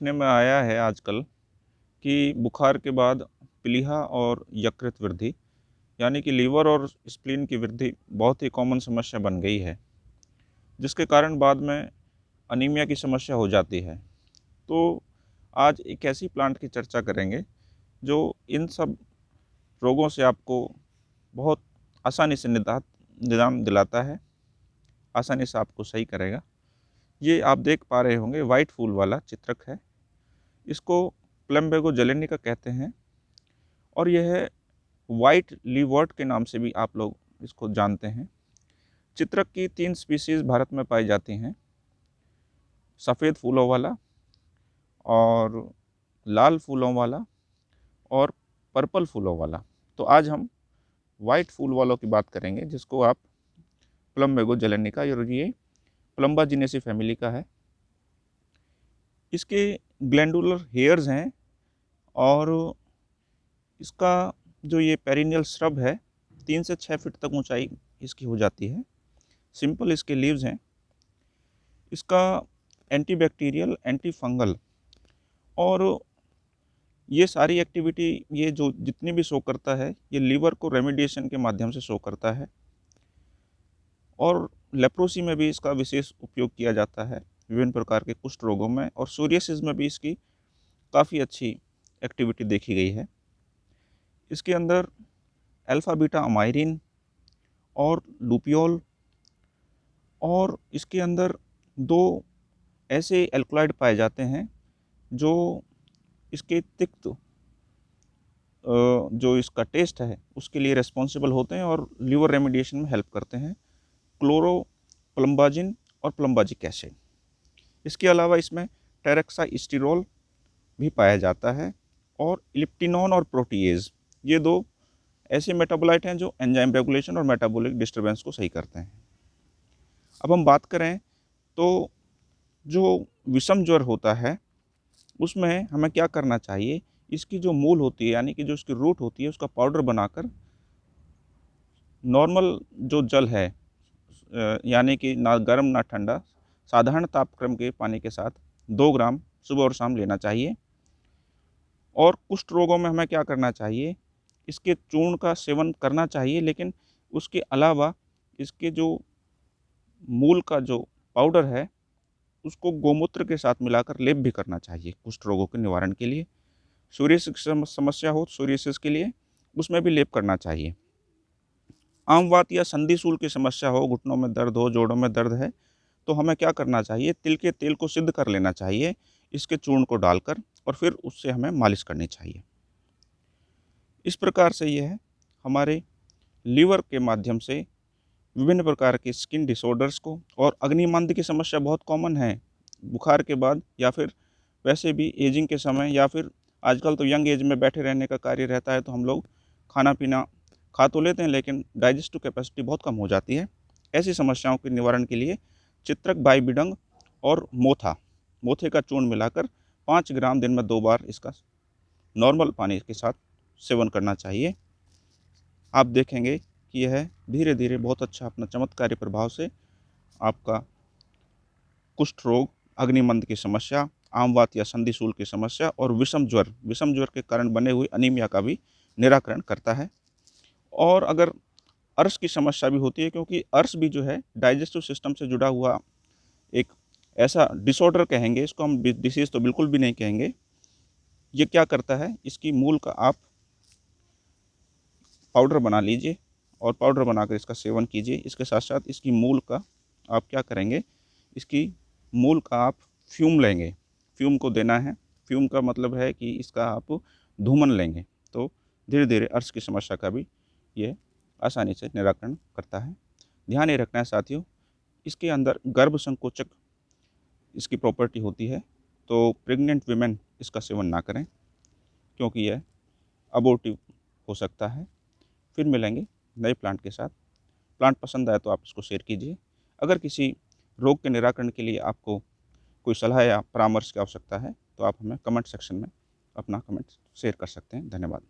देखने में आया है आजकल कि बुखार के बाद प्लीहा और यकृत वृद्धि, यानी कि लीवर और स्प्लीन की वृद्धि बहुत ही कॉमन समस्या बन गई है, जिसके कारण बाद में अनीमिया की समस्या हो जाती है। तो आज एक ऐसी प्लांट की चर्चा करेंगे, जो इन सब रोगों से आपको बहुत आसानी से निदान निदान दिलाता है, आसानी से आपको सही करेगा। ये आप देख पा रहे होंगे वाइट फूल वाला चित्रक है। इसको प्लम्बेगो जलेनिका कहते हैं। और यह है वाइट लीवर्ट के नाम से भी आप लोग इसको जानते हैं। चित्रक की तीन स्पीसीज़ भारत में पाई जाती हैं। सफ़ेद फूलों वाला और लाल फूलों वाला और पर्पल फूलों वाला। तो आज हम वाइट फूल वालों की बात करेंगे, जिसको आप प्लम्बेगो जलेनिका और ये प्लम्बाजिनेसी फैमिली का है। इसके ग्लैंडुलर हेयर्स हैं और इसका जो ये पेरिनियल श्रब है, तीन से छः फीट तक ऊंचाई इसकी हो जाती है। सिंपल इसके लीव्स हैं। इसका एंटीबैक्टीरियल एंटी फंगल और ये सारी एक्टिविटी ये जो जितनी भी शो करता है, ये लीवर को रेमिडिएशन के माध्यम से शो करता है और लेप्रोसी में भी इसका विशेष उपयोग किया जाता है। विभिन्न प्रकार के कुष्ठ रोगों में और सूर्यसिस में भी इसकी काफ़ी अच्छी एक्टिविटी देखी गई है। इसके अंदर अल्फ़ा बीटा अमायरिन और लूपियोल और इसके अंदर दो ऐसे एल्कोलाइड पाए जाते हैं जो इसके तिक्त जो इसका टेस्ट है, उसके लिए रेस्पॉन्सिबल होते हैं और लीवर रेमिडिएशन में हेल्प करते हैं। क्लोरो प्लम्बाजिन और प्लम्बाजिक एसिड इसके अलावा इसमें टेरेक्सा स्टीरोल भी पाया जाता है और इलिप्टिनॉन और प्रोटीज ये दो ऐसे मेटाबोलाइट हैं जो एंजाइम रेगुलेशन और मेटाबॉलिक डिस्टर्बेंस को सही करते हैं। अब हम बात करें तो जो विषम ज्वर होता है, उसमें हमें क्या करना चाहिए? इसकी जो मूल होती है, यानी कि जो इसकी रूट होती है, उसका पाउडर बनाकर नॉर्मल जो जल है यानी कि ना गर्म ना ठंडा साधारण तापक्रम के पानी के साथ दो ग्राम सुबह और शाम लेना चाहिए। और कुष्ठ रोगों में हमें क्या करना चाहिए? इसके चूर्ण का सेवन करना चाहिए, लेकिन उसके अलावा इसके जो मूल का जो पाउडर है, उसको गोमूत्र के साथ मिलाकर लेप भी करना चाहिए कुष्ठ रोगों के निवारण के लिए। सूर्यसिस समस्या हो सूर्यसिस के लिए, उसमें भी लेप करना चाहिए। आमवात या संधिशूल की समस्या हो, घुटनों में दर्द हो, जोड़ों में दर्द है तो हमें क्या करना चाहिए? तिल के तेल को सिद्ध कर लेना चाहिए, इसके चूर्ण को डालकर और फिर उससे हमें मालिश करनी चाहिए। इस प्रकार से यह हमारे लीवर के माध्यम से विभिन्न प्रकार के स्किन डिसऑर्डर्स को और अग्निमंद की समस्या बहुत कॉमन है। बुखार के बाद या फिर वैसे भी एजिंग के समय या फिर आजकल तो यंग एज में बैठे रहने का कार्य रहता है तो हम लोग खाना पीना खा तो लेते हैं, लेकिन डाइजेस्टिव कैपेसिटी बहुत कम हो जाती है। ऐसी समस्याओं के निवारण के लिए चित्रक बाई बाईबिडंग और मोथा। मोथे का चूर्ण मिलाकर पाँच ग्राम दिन में दो बार इसका नॉर्मल पानी के साथ सेवन करना चाहिए। आप देखेंगे कि यह धीरे धीरे बहुत अच्छा अपना चमत्कारी प्रभाव से आपका कुष्ठ रोग, अग्निमंद की समस्या आमवात या संधिशूल की समस्या और विषम ज्वर विषम ज्वर के कारण बने हुए अनीमिया का भी निराकरण करता है। और अगर अर्श की समस्या भी होती है क्योंकि अर्श भी जो है डाइजेस्टिव सिस्टम से जुड़ा हुआ एक ऐसा डिसऑर्डर कहेंगे, इसको हम डिसीज़ तो बिल्कुल भी नहीं कहेंगे। ये क्या करता है, इसकी मूल का आप पाउडर बना लीजिए और पाउडर बनाकर इसका सेवन कीजिए। इसके साथ साथ इसकी मूल का आप क्या करेंगे, इसकी मूल का आप फ्यूम लेंगे। फ्यूम को देना है। फ्यूम का मतलब है कि इसका आप धूमन लेंगे। तो धीरे धीरे अर्श की समस्या का भी ये आसानी से निराकरण करता है। ध्यान ये रखना है साथियों, इसके अंदर गर्भ संकोचक इसकी प्रॉपर्टी होती है तो प्रेग्नेंट वीमेन इसका सेवन ना करें, क्योंकि यह अबोटिव हो सकता है। फिर मिलेंगे नए प्लांट के साथ। प्लांट पसंद आए तो आप इसको शेयर कीजिए। अगर किसी रोग के निराकरण के लिए आपको कोई सलाह या परामर्श की आवश्यकता है तो आप हमें कमेंट सेक्शन में अपना कमेंट शेयर कर सकते हैं। धन्यवाद।